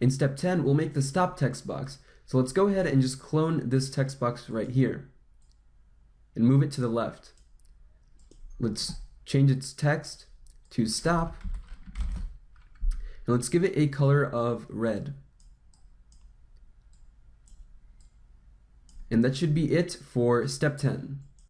In step 10, we'll make the stop text box. So let's go ahead and just clone this text box right here and move it to the left. Let's change its text to stop and let's give it a color of red. And that should be it for step 10.